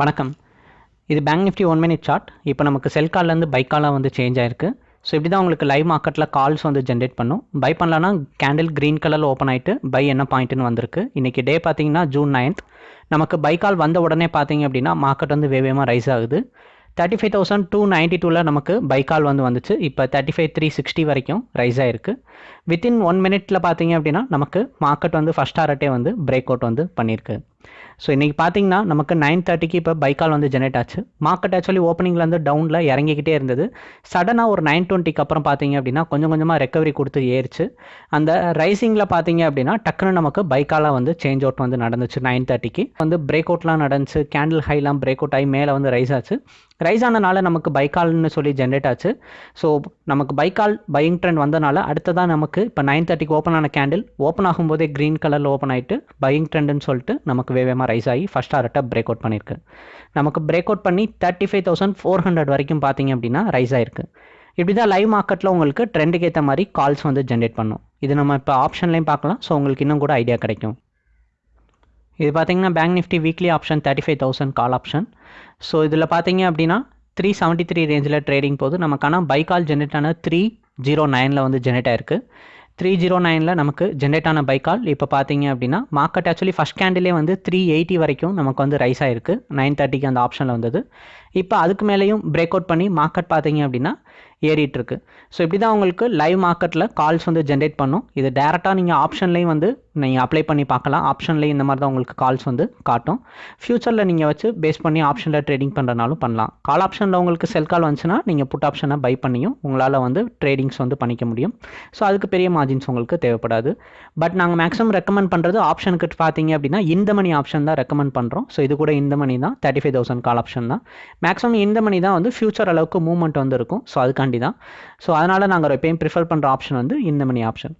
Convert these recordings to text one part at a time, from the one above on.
வணக்கம். இது bank Nifty one minute chart இப்போ நமக்கு செல் கால்லேருந்து பை காலாக வந்து சேஞ்ச் ஆயிருக்கு. ஸோ இப்படி தான் உங்களுக்கு லைவ் மார்க்கெட்டில் கால்ஸ் வந்து ஜென்ரேட் பண்ணும். பை பண்ணலான்னா கேண்டில் க்ரீன் கலரில் ஓப்பன் ஆகிட்டு பை என்ன பாயிண்ட்டுன்னு வந்திருக்கு. இன்றைக்கி டே பார்த்தீங்கன்னா ஜூன் நைன்த் நமக்கு பை கால் வந்த உடனே பார்த்தீங்க அப்படின்னா மார்க்கெட் வந்து வேவேமாக ரைஸ் ஆகுது. Thirty five thousand two ninety டூவில் நமக்கு பை கால் வந்து வந்துச்சு. இப்போ தேர்ட்டி ஃபைவ் த்ரீ சிக்ஸ்டி வரைக்கும் ரைஸ் ஆகிருக்கு வித்தின் ஒன் மினிட்ல பார்த்தீங்க அப்படின்னா நமக்கு மார்க்கெட் வந்து ஃபஸ்ட் ஆர்ட்டே வந்து பிரேக் அவுட் வந்து பண்ணியிருக்கு. ஸோ இன்றைக்கி பார்த்தீங்கன்னா நமக்கு நைன் தேர்ட்டிக்கு இப்போ பைக்கால் வந்து ஜெனரேட் ஆச்சு. மார்க்கெட் ஆக்சுவலி ஓப்பனிங்லேருந்து டவுனில் இறங்கிக்கிட்டே இருந்தது. சடனாக ஒரு நைன் டுவெண்ட்டிக்கு அப்புறம் பார்த்தீங்க அப்படின்னா கொஞ்சம் கொஞ்சமாக ரெக்கவரி கொடுத்து ஏறிச்சு. அந்த ரைசிங்கில் பார்த்தீங்க அப்படின்னா டக்குன்னு நமக்கு பைக்காலாக வந்து சேஞ்ச் அவுட் வந்து நடந்துச்சு நைன் தேர்ட்டிக்கு வந்து பிரேக் அவுட்லாம் நடந்துச்சு. கேண்டில் ஹைலாம் பிரேக் அவுட் ஆகி மேலே வந்து ரைஸ் ஆச்சு. ரைஸ் ஆனனால நமக்கு பைக்கால்னு சொல்லி ஜென்ரேட் ஆச்சு. ஸோ நமக்கு பைக்கால் பையிங் ட்ரெண்ட் வந்தனால அடுத்ததாக நமக்கு இப்போ நைன் தேர்ட்டிக்கு ஓப்பன் ஆன கேண்டில் ஓப்பன் ஆகும்போதே க்ரீன் கலரில் ஓப்பன் ஆகிட்டு பையிங் ட்ரெண்டுன்னு சொல்லிட்டு நமக்கு வேகமாக ரைஸ் ஆகி ஃபஸ்ட் ஆர்ட்டை பிரேக் அவுட் பண்ணியிருக்கு நமக்கு பிரேக் அவுட் பண்ணி thirty five thousand four hundred வரைக்கும் பார்த்தீங்க அப்படின்னா ரைஸ் ஆயிருக்கு. இப்படி தான் லைவ் மார்க்கெட்டில் உங்களுக்கு ட்ரெண்டுக்கு ஏற்ற மாதிரி கால்ஸ் வந்து ஜென்ரேட் பண்ணும். இது நம்ம இப்போ ஆப்ஷன்லேயும் பார்க்கலாம். ஸோ உங்களுக்கு இன்னும் கூட ஐடியா கிடைக்கும். இது பார்த்தீங்கன்னா bank Nifty weekly option thirty five thousand call option so இதில் பார்த்தீங்க அப்படின்னா த்ரீ செவன்ட்டி த்ரீ ரேஞ்சில் ட்ரேடிங் போது நமக்கான பை கால் ஜென்ரேட் ஆன த்ரீ ஜீரோ நைனில் வந்து ஜென்ரேட் ஆயிருக்கு. த்ரீ ஜீரோ நைனில் நமக்கு ஜென்ரேட் ஆன பை கால் இப்போ பார்த்தீங்க அப்படின்னா மார்க்கெட் ஆக்சுவலி ஃபஸ்ட் கேண்டிலே வந்து த்ரீ எயிட்டி வரைக்கும் நமக்கு வந்து ரைஸ் ஆயிருக்கு. நைன் தேர்ட்டிக்கு அந்த ஆப்ஷனில் வந்தது. இப்போ அதுக்கு மேலேயும் பிரேக் அவுட் பண்ணி மார்க்கெட் பார்த்தீங்க அப்படின்னா ஏறிட்டுருக்கு. ஸோ இப்படி தான் உங்களுக்கு லைவ் மார்க்கெட்டில் கால்ஸ் வந்து ஜென்ரேட் பண்ணும். இது டேரெக்டாக நீங்கள் ஆப்ஷன்லேயும் வந்து நீங்கள் அப்ளை பண்ணி பார்க்கலாம். ஆப்ஷன்லேயும் இந்த மாதிரி தான் உங்களுக்கு கால்ஸ் வந்து காட்டும். ஃப்யூச்சரில் நீங்கள் வச்சு பேஸ் பண்ணி ஆப்ஷனில் ட்ரேடிங் பண்ணுறனாலும் பண்ணலாம். கால் ஆப்ஷனில் உங்களுக்கு செல் கால் வந்துச்சுன்னா நீங்கள் புட் ஆப்ஷனை பை பண்ணியும் உங்களால் வந்து ட்ரேடிங்ஸ் வந்து பண்ணிக்க முடியும். ஸோ அதுக்கு பெரிய மார்ஜின்ஸ் உங்களுக்கு தேவைப்படாது. பட் நாங்கள் மேக்ஸிமம் ரெக்கமெண்ட் பண்ணுறது ஆப்ஷனுக்கு பார்த்தீங்க அப்படின்னா இந்த மணி ஆப்ஷன் தான் ரெக்கமெண்ட் பண்ணுறோம் ஸோ இது கூட இந்த மணி தான் thirty five thousand call option தான். மேக்ஸிமம் இந்த மணி தான் வந்து ஃபியூச்சர் அளவுக்கு மூவ்மெண்ட் வந்து இருக்கும் ஸோ அதுக்காண்டி தான். ஸோ அதனால் நாங்கள் எப்பயும் ப்ரிஃபர் பண்ணுற ஆப்ஷன் வந்து இந்த மணி ஆப்ஷன்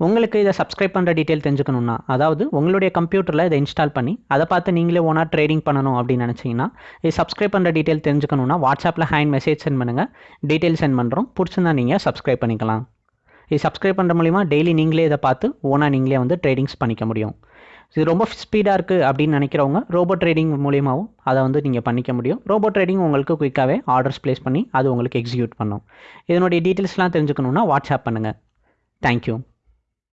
உங்களுக்கு இதை சப்ஸ்கிரைப் பண்ணுற டீட்டெயில் தெரிஞ்சுக்கணுன்னா அதாவது உங்களுடைய கம்ப்யூட்டரில் இதை இன்ஸ்டால் பண்ணி அதை பார்த்து நீங்களே ஓனாக ட்ரேடிங் பண்ணணும் அப்படின்னு நினச்சிங்கன்னா இது சப்ஸ்கிரைப் பண்ணுற டீட்டெயில் தெரிஞ்சுக்கணுன்னா வாட்ஸ்அப்பில் ஹேண்ட் மெசேஜ் சென்ட் பண்ணுங்கள் டீட்டெயில் சென்ட் பண்ணுறோம் பிடிச்சிருந்தா நீங்கள் சப்ஸ்கிரைப் பண்ணிக்கலாம். இது சப்ஸ்கிரைப் பண்ணுற மூலிமா டெய்லி நீங்களே இதை பார்த்து ஓனாக நீங்களே வந்து ட்ரேடிங்ஸ் பண்ணிக்க முடியும். இது ரொம்ப ஸ்பீடாக இருக்குது அப்படின்னு நினைக்கிறவங்க ரோபோ ட்ரேடிங் மூலியமாகவும் அதை வந்து நீங்கள் பண்ணிக்க முடியும். ரோபோ ட்ரேடிங் உங்களுக்கு குயிக்காகவே ஆர்டர்ஸ் ப்ளேஸ் பண்ணி அது உங்களுக்கு எக்ஸிக்யூட் பண்ணும். இதனுடைய டீட்டெயில்ஸ்லாம் தெரிஞ்சுக்கணுன்னா வாட்ஸ்அப் பண்ணுங்கள் தேங்க்யூ